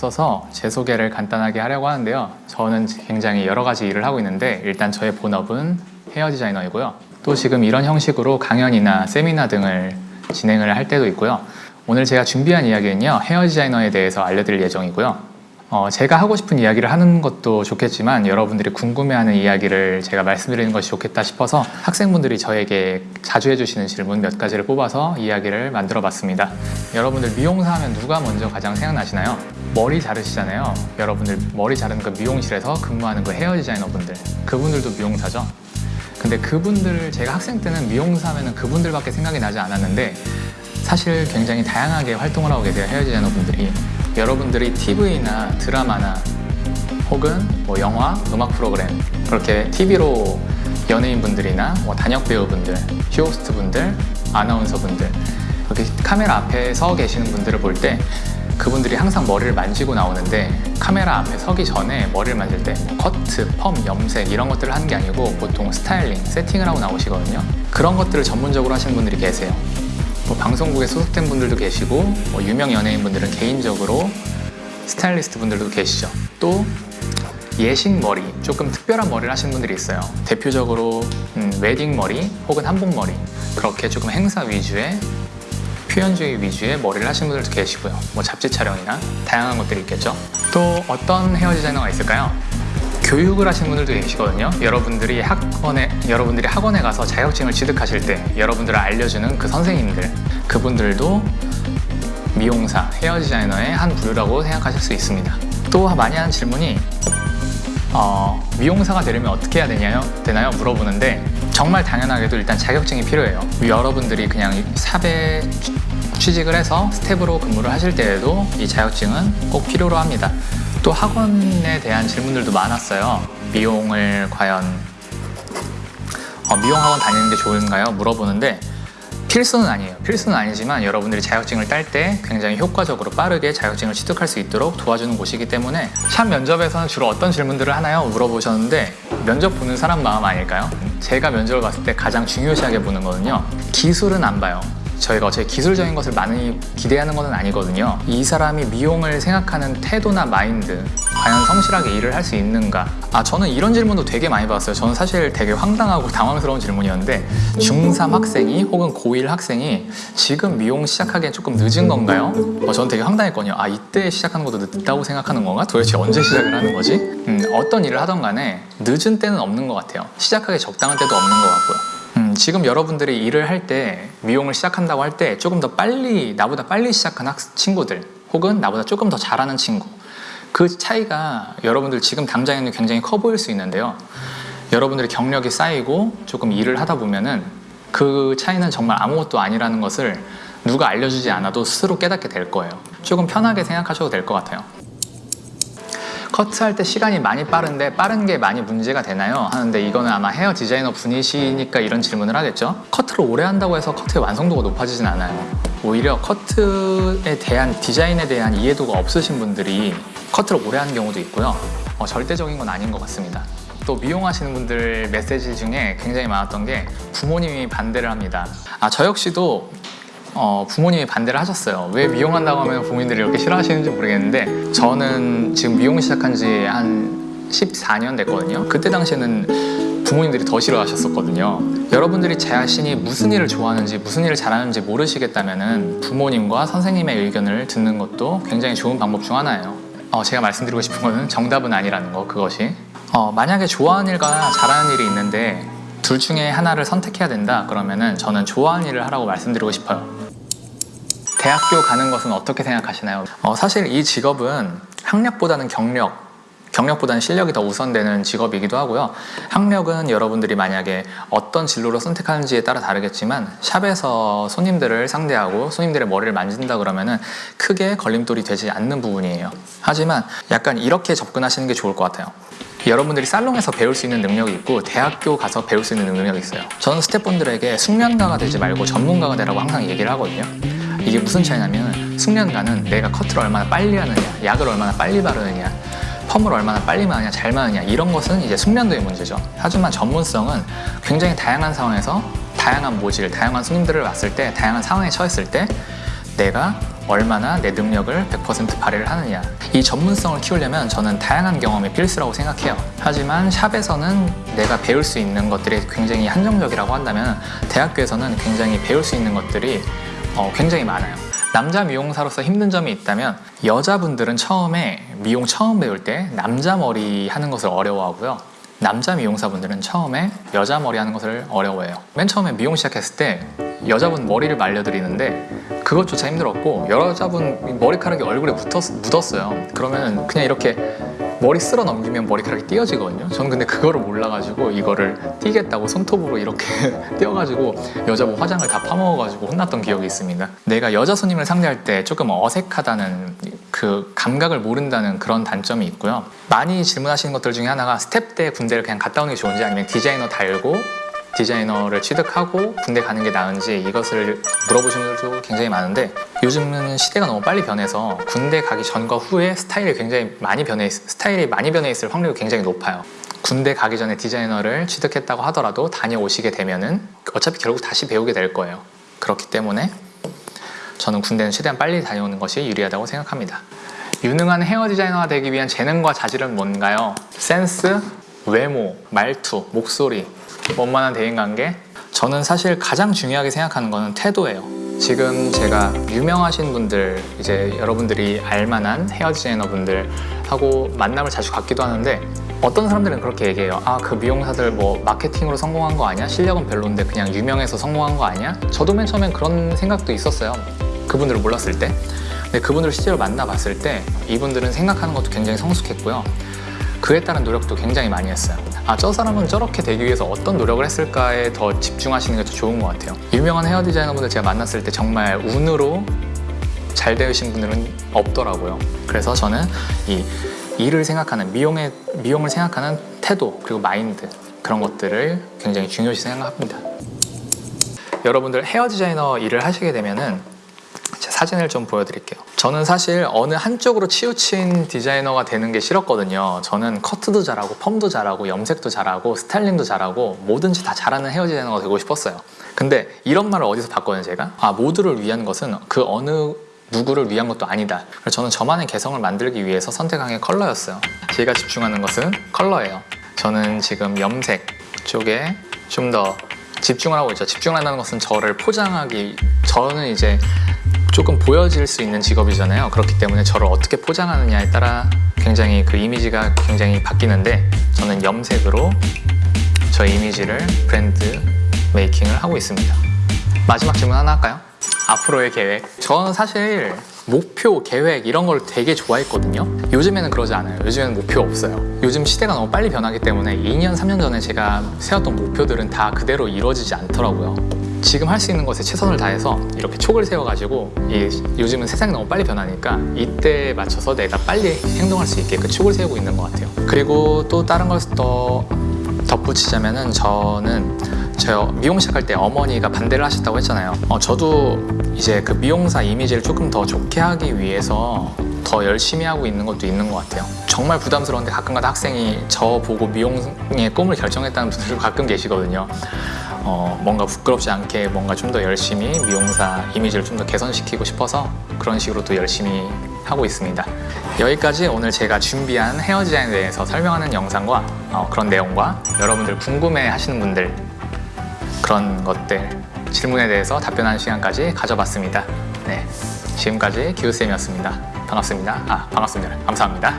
앞서서 제 소개를 간단하게 하려고 하는데요. 저는 굉장히 여러 가지 일을 하고 있는데 일단 저의 본업은 헤어 디자이너이고요. 또 지금 이런 형식으로 강연이나 세미나 등을 진행을 할 때도 있고요. 오늘 제가 준비한 이야기는요. 헤어 디자이너에 대해서 알려드릴 예정이고요. 어, 제가 하고 싶은 이야기를 하는 것도 좋겠지만 여러분들이 궁금해하는 이야기를 제가 말씀드리는 것이 좋겠다 싶어서 학생분들이 저에게 자주 해주시는 질문 몇 가지를 뽑아서 이야기를 만들어 봤습니다. 여러분들 미용사 하면 누가 먼저 가장 생각나시나요? 머리 자르시잖아요. 여러분들 머리 자르는 그 미용실에서 근무하는 그 헤어 디자이너 분들 그분들도 미용사죠. 근데 그분들 제가 학생 때는 미용사 하면 그분들밖에 생각이 나지 않았는데 사실 굉장히 다양하게 활동을 하고 계세요 헤어 디자이너 분들이 여러분들이 TV나 드라마나 혹은 뭐 영화, 음악 프로그램 그렇게 TV로 연예인분들이나 뭐 단역 배우분들, 쇼호스트 분들, 아나운서 분들 이렇게 카메라 앞에 서 계시는 분들을 볼때 그분들이 항상 머리를 만지고 나오는데 카메라 앞에 서기 전에 머리를 만질 때뭐 커트, 펌, 염색 이런 것들을 하는 게 아니고 보통 스타일링, 세팅을 하고 나오시거든요. 그런 것들을 전문적으로 하시는 분들이 계세요. 뭐 방송국에 소속된 분들도 계시고 뭐 유명 연예인 분들은 개인적으로 스타일리스트 분들도 계시죠. 또 예식 머리 조금 특별한 머리를 하시는 분들이 있어요. 대표적으로 음, 웨딩 머리 혹은 한복 머리. 그렇게 조금 행사 위주의 표현주의 위주의 머리를 하시는 분들도 계시고요 뭐 잡지 촬영이나 다양한 것들이 있겠죠 또 어떤 헤어 디자이너가 있을까요? 교육을 하시는 분들도 계시거든요 여러분들이 학원에 여러분들이 학원에 가서 자격증을 취득하실 때 여러분들을 알려주는 그 선생님들 그분들도 미용사, 헤어 디자이너의 한 부류라고 생각하실 수 있습니다 또 많이 하는 질문이 어, 미용사가 되려면 어떻게 해야 되냐요? 되나요? 물어보는데 정말 당연하게도 일단 자격증이 필요해요 여러분들이 그냥 샵에 취직을 해서 스텝으로 근무를 하실 때에도 이 자격증은 꼭 필요로 합니다 또 학원에 대한 질문들도 많았어요 미용을 과연 어, 미용 학원 다니는 게 좋은가요? 물어보는데 필수는 아니에요 필수는 아니지만 여러분들이 자격증을 딸 때 굉장히 효과적으로 빠르게 자격증을 취득할 수 있도록 도와주는 곳이기 때문에 샵 면접에서는 주로 어떤 질문들을 하나요? 물어보셨는데 면접 보는 사람 마음 아닐까요? 제가 면접을 봤을 때 가장 중요시하게 보는 거는요 기술은 안 봐요 저희가 어차피 기술적인 것을 많이 기대하는 것은 아니거든요 이 사람이 미용을 생각하는 태도나 마인드 과연 성실하게 일을 할 수 있는가 아 저는 이런 질문도 되게 많이 받았어요 저는 사실 되게 황당하고 당황스러운 질문이었는데 중3 학생이 혹은 고1 학생이 지금 미용 시작하기엔 조금 늦은 건가요? 어, 저는 되게 황당했거든요 아 이때 시작하는 것도 늦다고 생각하는 건가? 도대체 언제 시작을 하는 거지? 음, 어떤 일을 하던 간에 늦은 때는 없는 것 같아요 시작하기 적당한 때도 없는 것 같고요 음, 지금 여러분들이 일을 할 때 미용을 시작한다고 할 때 조금 더 빨리 나보다 빨리 시작한 학 친구들 혹은 나보다 조금 더 잘하는 친구 그 차이가 여러분들 지금 당장에는 굉장히 커 보일 수 있는데요. 여러분들의 경력이 쌓이고 조금 일을 하다 보면은 그 차이는 정말 아무것도 아니라는 것을 누가 알려주지 않아도 스스로 깨닫게 될 거예요. 조금 편하게 생각하셔도 될 것 같아요 커트할 때 시간이 많이 빠른데 빠른 게 많이 문제가 되나요? 하는데 이거는 아마 헤어 디자이너 분이시니까 이런 질문을 하겠죠? 커트를 오래 한다고 해서 커트의 완성도가 높아지진 않아요 오히려 커트에 대한 디자인에 대한 이해도가 없으신 분들이 커트를 오래 하는 경우도 있고요 어, 절대적인 건 아닌 것 같습니다 또 미용하시는 분들 메시지 중에 굉장히 많았던 게 부모님이 반대를 합니다 아 저 역시도 어, 부모님이 반대를 하셨어요. 왜 미용한다고 하면 부모님들이 이렇게 싫어하시는지 모르겠는데 저는 지금 미용 시작한 지 한 14년 됐거든요. 그때 당시에는 부모님들이 더 싫어하셨었거든요. 여러분들이 제 자신이 무슨 일을 좋아하는지 무슨 일을 잘하는지 모르시겠다면 부모님과 선생님의 의견을 듣는 것도 굉장히 좋은 방법 중 하나예요. 어, 제가 말씀드리고 싶은 거는 정답은 아니라는 거 그것이. 어, 만약에 좋아하는 일과 잘하는 일이 있는데 둘 중에 하나를 선택해야 된다. 그러면은 저는 좋아하는 일을 하라고 말씀드리고 싶어요. 대학교 가는 것은 어떻게 생각하시나요? 어, 사실 이 직업은 학력보다는 경력 경력보다는 실력이 더 우선되는 직업이기도 하고요. 학력은 여러분들이 만약에 어떤 진로로 선택하는지에 따라 다르겠지만 샵에서 손님들을 상대하고 손님들의 머리를 만진다 그러면 은 크게 걸림돌이 되지 않는 부분이에요. 하지만 약간 이렇게 접근하시는 게 좋을 것 같아요 여러분들이 살롱에서 배울 수 있는 능력이 있고 대학교 가서 배울 수 있는 능력이 있어요. 저는 스태프분들에게 숙련가가 되지 말고 전문가가 되라고 항상 얘기를 하거든요. 이게 무슨 차이냐면 숙련가는 내가 커트를 얼마나 빨리 하느냐 약을 얼마나 빨리 바르느냐 펌을 얼마나 빨리 마느냐 잘 마느냐 이런 것은 이제 숙련도의 문제죠. 하지만 전문성은 굉장히 다양한 상황에서 다양한 모질, 다양한 손님들을 봤을 때 다양한 상황에 처했을 때 내가 얼마나 내 능력을 100% 발휘를 하느냐. 이 전문성을 키우려면 저는 다양한 경험이 필수라고 생각해요. 하지만 샵에서는 내가 배울 수 있는 것들이 굉장히 한정적이라고 한다면 대학교에서는 굉장히 배울 수 있는 것들이 어, 굉장히 많아요. 남자 미용사로서 힘든 점이 있다면 여자분들은 처음에 미용 처음 배울 때 남자 머리 하는 것을 어려워하고요. 남자 미용사분들은 처음에 여자 머리 하는 것을 어려워해요. 맨 처음에 미용 시작했을 때 여자분 머리를 말려드리는데 그것조차 힘들었고 여자분 머리카락이 얼굴에 묻었, 묻었어요. 그러면 그냥 이렇게 머리 쓸어 넘기면 머리카락이 띄어지거든요. 저는 근데 그거를 몰라가지고 이거를 띄겠다고 손톱으로 이렇게 띄어가지고 여자분 화장을 다 파먹어가지고 혼났던 기억이 있습니다. 내가 여자 손님을 상대할 때 조금 어색하다는 그 감각을 모른다는 그런 단점이 있고요. 많이 질문하시는 것들 중에 하나가 스텝 때 군대를 그냥 갔다 오는 게 좋은지 아니면 디자이너 달고 디자이너를 취득하고 군대 가는 게 나은지 이것을 물어보시는 분들도 굉장히 많은데 요즘은 시대가 너무 빨리 변해서 군대 가기 전과 후에 스타일이 굉장히 많이 변해 있, 스타일이 많이 변해 있을 확률이 굉장히 높아요. 군대 가기 전에 디자이너를 취득했다고 하더라도 다녀오시게 되면은 어차피 결국 다시 배우게 될 거예요. 그렇기 때문에 저는 군대는 최대한 빨리 다녀오는 것이 유리하다고 생각합니다. 유능한 헤어 디자이너가 되기 위한 재능과 자질은 뭔가요? 센스, 외모, 말투, 목소리, 원만한 대인관계? 저는 사실 가장 중요하게 생각하는 거는 태도예요. 지금 제가 유명하신 분들 이제 여러분들이 알만한 헤어 디자이너 분들 하고 만남을 자주 갖기도 하는데 어떤 사람들은 그렇게 얘기해요. 아 그 미용사들 뭐 마케팅으로 성공한 거 아니야? 실력은 별론데 그냥 유명해서 성공한 거 아니야? 저도 맨 처음엔 그런 생각도 있었어요. 그분들을 몰랐을 때. 근데 그분들을 실제로 만나봤을 때 이분들은 생각하는 것도 굉장히 성숙했고요 그에 따른 노력도 굉장히 많이 했어요. 아 저 사람은 저렇게 되기 위해서 어떤 노력을 했을까에 더 집중하시는 게 더 좋은 것 같아요. 유명한 헤어 디자이너분들 제가 만났을 때 정말 운으로 잘 되신 분들은 없더라고요. 그래서 저는 이 일을 생각하는 미용의, 미용을 생각하는 태도 그리고 마인드 그런 것들을 굉장히 중요시 생각합니다. 여러분들 헤어 디자이너 일을 하시게 되면은 제 사진을 좀 보여드릴게요. 저는 사실 어느 한쪽으로 치우친 디자이너가 되는 게 싫었거든요. 저는 커트도 잘하고 펌도 잘하고 염색도 잘하고 스타일링도 잘하고 뭐든지 다 잘하는 헤어 디자이너가 되고 싶었어요. 근데 이런 말을 어디서 봤거든요 제가? 아 모두를 위한 것은 그 어느 누구를 위한 것도 아니다. 그래서 저는 저만의 개성을 만들기 위해서 선택한 게 컬러였어요. 제가 집중하는 것은 컬러예요. 저는 지금 염색 쪽에 좀 더 집중을 하고 있죠. 집중을 한다는 것은 저를 포장하기 저는 이제 조금 보여질 수 있는 직업이잖아요. 그렇기 때문에 저를 어떻게 포장하느냐에 따라 굉장히 그 이미지가 굉장히 바뀌는데 저는 염색으로 저 이미지를 브랜드 메이킹을 하고 있습니다. 마지막 질문 하나 할까요? 앞으로의 계획. 저는 사실 목표, 계획 이런 걸 되게 좋아했거든요. 요즘에는 그러지 않아요. 요즘에는 목표 없어요. 요즘 시대가 너무 빨리 변하기 때문에 2년, 3년 전에 제가 세웠던 목표들은 다 그대로 이루어지지 않더라고요 지금 할 수 있는 것에 최선을 다해서 이렇게 촉을 세워가지고 이, 요즘은 세상이 너무 빨리 변하니까 이때에 맞춰서 내가 빨리 행동할 수 있게 그 촉을 세우고 있는 것 같아요. 그리고 또 다른 것을 더 덧붙이자면 은 저는 저 미용 시작할 때 어머니가 반대를 하셨다고 했잖아요. 어, 저도 이제 그 미용사 이미지를 조금 더 좋게 하기 위해서 더 열심히 하고 있는 것도 있는 것 같아요. 정말 부담스러운데 가끔가다 학생이 저 보고 미용의 꿈을 결정했다는 분들도 가끔 계시거든요 어, 뭔가 부끄럽지 않게 뭔가 좀 더 열심히 미용사 이미지를 좀 더 개선시키고 싶어서 그런 식으로 또 열심히 하고 있습니다. 여기까지 오늘 제가 준비한 헤어 디자인에 대해서 설명하는 영상과 어, 그런 내용과 여러분들 궁금해 하시는 분들 그런 것들 질문에 대해서 답변하는 시간까지 가져봤습니다. 네, 지금까지 기우쌤이었습니다. 반갑습니다. 아 반갑습니다. 감사합니다